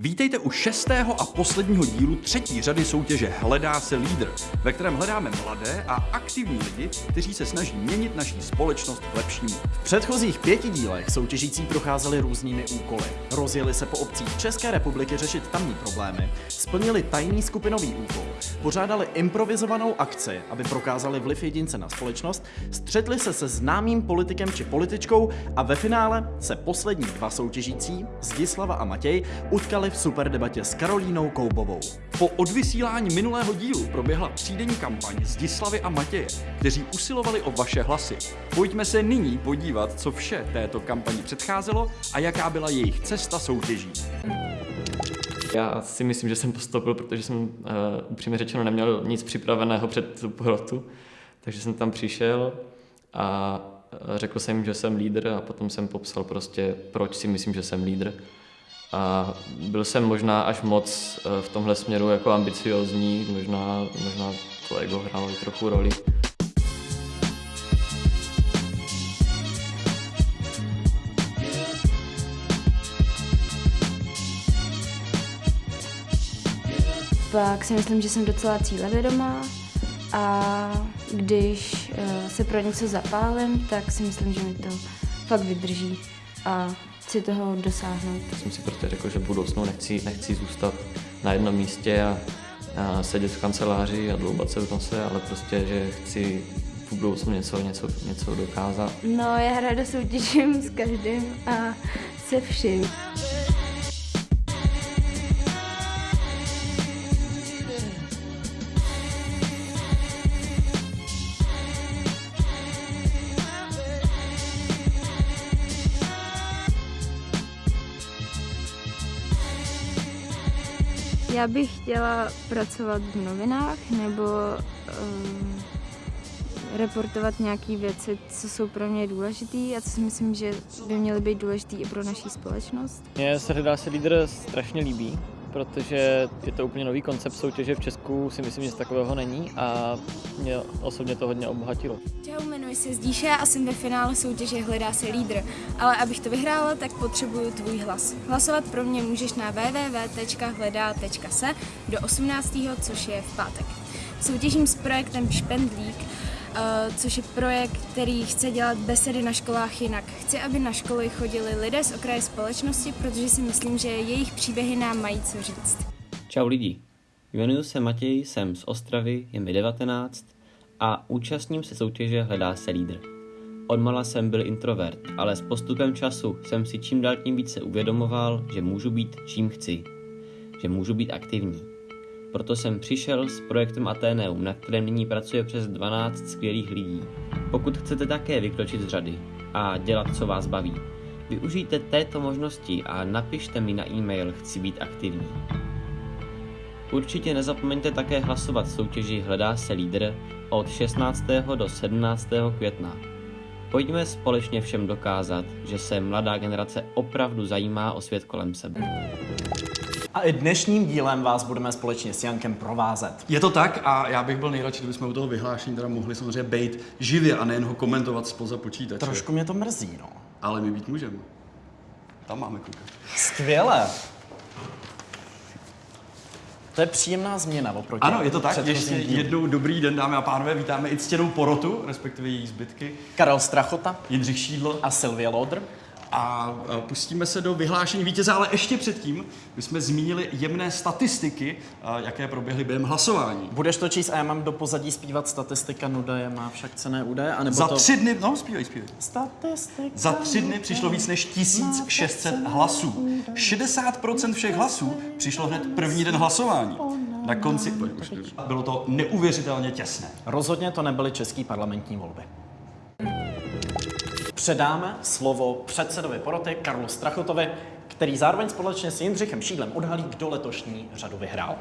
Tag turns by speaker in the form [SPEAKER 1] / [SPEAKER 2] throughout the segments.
[SPEAKER 1] Vítejte u šestého a posledního dílu třetí řady soutěže Hledá se lídr, ve kterém hledáme mladé a aktivní lidi, kteří se snaží měnit naší společnost k lepšímu.
[SPEAKER 2] V předchozích pěti dílech soutěžící procházeli různými úkoly. Rozjeli se po obcích České republiky řešit tamní problémy, splnili tajný skupinový úkol, pořádali improvizovanou akci, aby prokázali vliv jedince na společnost, střetli se se známým politikem či političkou a ve finále se poslední dva soutěžící, Zdislava a Matěj, utkali v super debatě s Karolínou Koubovou.
[SPEAKER 1] Po odvysílání minulého dílu proběhla třídenní kampaň Zdislavy a Matěje, kteří usilovali o vaše hlasy. Pojďme se nyní podívat, co vše této kampani předcházelo a jaká byla jejich cesta soutěží.
[SPEAKER 3] Já si myslím, že jsem postoupil, protože jsem uh, upřímně řečeno neměl nic připraveného před tu porotu, takže jsem tam přišel a řekl jsem jim, že jsem lídr a potom jsem popsal prostě, proč si myslím, že jsem lídr. A byl jsem možná až moc uh, v tomhle směru jako ambiciozní, možná, možná to ego hrálo i trochu roli.
[SPEAKER 4] Pak si myslím, že jsem docela cílevědomá a když uh, se pro něco zapálím, tak si myslím, že mi to fakt vydrží a chci toho dosáhnout.
[SPEAKER 3] Já jsem si prostě řekl, že v budoucnu nechci, nechci zůstat na jednom místě a, a sedět v kanceláři a dloubat se v nose, ale prostě, že chci v budoucnu něco, něco, něco dokázat.
[SPEAKER 4] No, já ráda soutěžím s každým a se vším. Já bych chtěla pracovat v novinách nebo um, reportovat nějaké věci, co jsou pro mě důležité a co si myslím, že by měly být důležité i pro naší společnost.
[SPEAKER 5] Mně se hledá se lídr strašně líbí, protože je to úplně nový koncept soutěže v Česku, si myslím, že z takového není a mě osobně to hodně obohatilo.
[SPEAKER 6] Čau, jmenuji se Zdíše a jsem ve finále soutěže Hledá se lídr, ale abych to vyhrála, tak potřebuju tvůj hlas. Hlasovat pro mě můžeš na www.hledá.se do 18. což je v pátek. Soutěžím s projektem Špendlík, což je projekt, který chce dělat besedy na školách jinak. Chci, aby na školy chodili lidé z okraje společnosti, protože si myslím, že jejich příběhy nám mají co říct.
[SPEAKER 7] Čau lidi, jmenuji se Matěj, jsem z Ostravy, je mi 19 a účastním se soutěže Hledá se lídr. Odmala jsem byl introvert, ale s postupem času jsem si čím dál tím více uvědomoval, že můžu být čím chci, že můžu být aktivní. Proto jsem přišel s projektem Ateneum, na kterém nyní pracuje přes 12 skvělých lidí. Pokud chcete také vykročit z řady a dělat, co vás baví, využijte této možnosti a napište mi na e-mail Chci být aktivní. Určitě nezapomeňte také hlasovat v soutěži Hledá se lídr od 16. do 17. května. Pojďme společně všem dokázat, že se mladá generace opravdu zajímá o svět kolem sebe.
[SPEAKER 2] A i dnešním dílem vás budeme společně s Jankem provázet.
[SPEAKER 1] Je to tak a já bych byl nejradši, kdybychom u toho vyhlášení teda mohli samozřejmě být živě a nejen ho komentovat spoza počítače.
[SPEAKER 2] Trošku mě to mrzí, no.
[SPEAKER 1] Ale my být můžeme. Tam máme koukat.
[SPEAKER 2] Skvěle. To je příjemná změna oproti
[SPEAKER 1] Ano, je to tak. Ještě
[SPEAKER 2] dílům.
[SPEAKER 1] jednou dobrý den, dámy a pánové. Vítáme i ctěnou porotu, respektive její zbytky.
[SPEAKER 2] Karel Strachota
[SPEAKER 1] Jindřich Šídlo.
[SPEAKER 2] a Sylvie Lodr.
[SPEAKER 1] A a pustíme se do vyhlášení vítěze, ale ještě předtím my jsme zmínili jemné statistiky, a jaké proběhly během hlasování.
[SPEAKER 2] Budeš to číst a já mám do pozadí zpívat statistika, nuda je má však cené údaje, anebo
[SPEAKER 1] Za
[SPEAKER 2] to...
[SPEAKER 1] tři dny, no zpívej, zpívej.
[SPEAKER 2] Statistika.
[SPEAKER 1] Za tři dny přišlo víc než 1600 hlasů. 60% všech hlasů přišlo hned první den hlasování. Na konci bylo to neuvěřitelně těsné.
[SPEAKER 2] Rozhodně to nebyly české parlamentní volby. Předáme slovo předsedovi poroty Karlu Strachotovi, který zároveň společně s Jindřichem Šídlem odhalí, kdo letošní řadu vyhrál.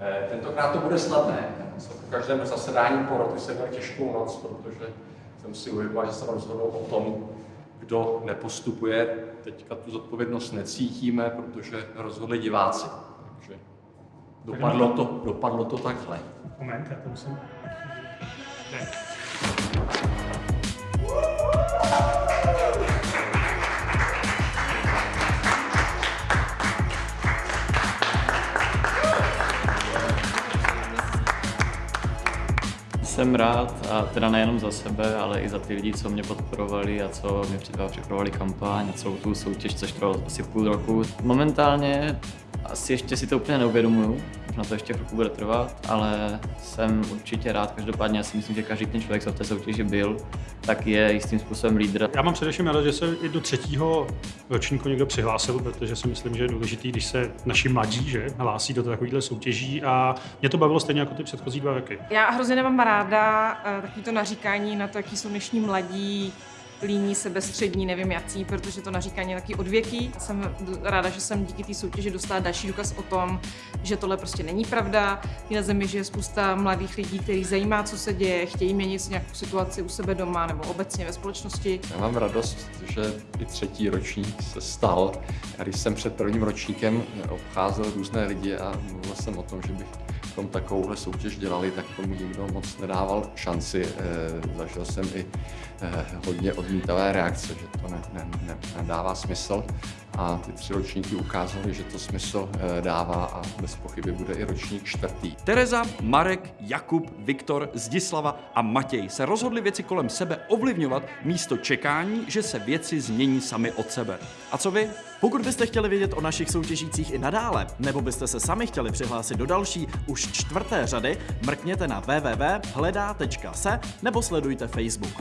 [SPEAKER 8] Eh, Tentokrát to bude snadné. Po každém zasedání poroty jsem měl těžkou noc, protože jsem si uvědomil, že jsem rozhodl o tom, kdo nepostupuje. Teďka tu zodpovědnost necítíme, protože rozhodli diváci. Takže dopadlo to, dopadlo to takhle.
[SPEAKER 9] Moment, já to musím... Ne.
[SPEAKER 3] Jsem rád, a teda nejenom za sebe, ale i za ty lidi, co mě podporovali a co mě připravovali kampaň a celou tu soutěž, což trvalo asi půl roku. Momentálně asi ještě si to úplně neuvědomuju, možná to ještě chvilku bude trvat, ale jsem určitě rád. Každopádně já si myslím, že každý ten člověk, co v té soutěži byl, tak je jistým způsobem lídr.
[SPEAKER 9] Já mám především rád, že se i do třetího ročníku někdo přihlásil, protože si myslím, že je důležitý, když se naši mladí že, hlásí do takovýchhle soutěží a mě to bavilo stejně jako ty předchozí dva roky.
[SPEAKER 10] Já hrozně nemám ráda uh, takový to naříkání na to, jaký jsou dnešní mladí, líní, sebestřední, nevím jací, protože to naříkání je taky odvěký. Jsem ráda, že jsem díky té soutěži dostala další důkaz o tom, že tohle prostě není pravda. I na zemi žije spousta mladých lidí, kteří zajímá, co se děje, chtějí měnit nějakou situaci u sebe doma nebo obecně ve společnosti.
[SPEAKER 8] Já mám radost, že i třetí ročník se stal. Já když jsem před prvním ročníkem obcházel různé lidi a mluvil jsem o tom, že bych tom takovouhle soutěž dělali, tak tomu nikdo moc nedával šanci. E, zažil jsem i e, hodně odmítavé reakce, že to ne, ne, ne, nedává smysl a ty tři ročníky ukázaly, že to smysl e, dává a bez pochyby bude i ročník čtvrtý.
[SPEAKER 1] Tereza, Marek, Jakub, Viktor, Zdislava a Matěj se rozhodli věci kolem sebe ovlivňovat místo čekání, že se věci změní sami od sebe. A co vy?
[SPEAKER 2] Pokud byste chtěli vědět o našich soutěžících i nadále, nebo byste se sami chtěli přihlásit do další, už čtvrté řady, mrkněte na www.hledá.se nebo sledujte Facebook.